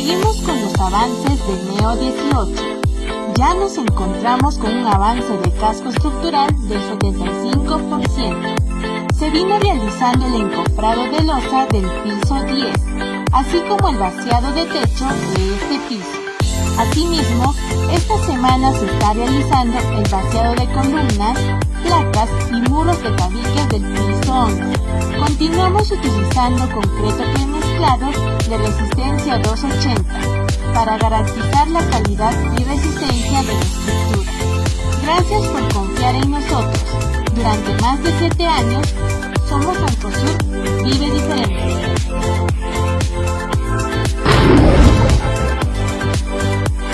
Seguimos con los avances del NEO 18. Ya nos encontramos con un avance de casco estructural del 75%. Se vino realizando el encofrado de losa del piso 10, así como el vaciado de techo de este piso. Asimismo, esta semana se está realizando el vaciado de columnas, placas y muros de tabiques del piso 11. Continuamos utilizando concreto premezclado de resistencia 280 para garantizar la calidad y resistencia de la estructura. Gracias por confiar en nosotros. Durante más de 7 años,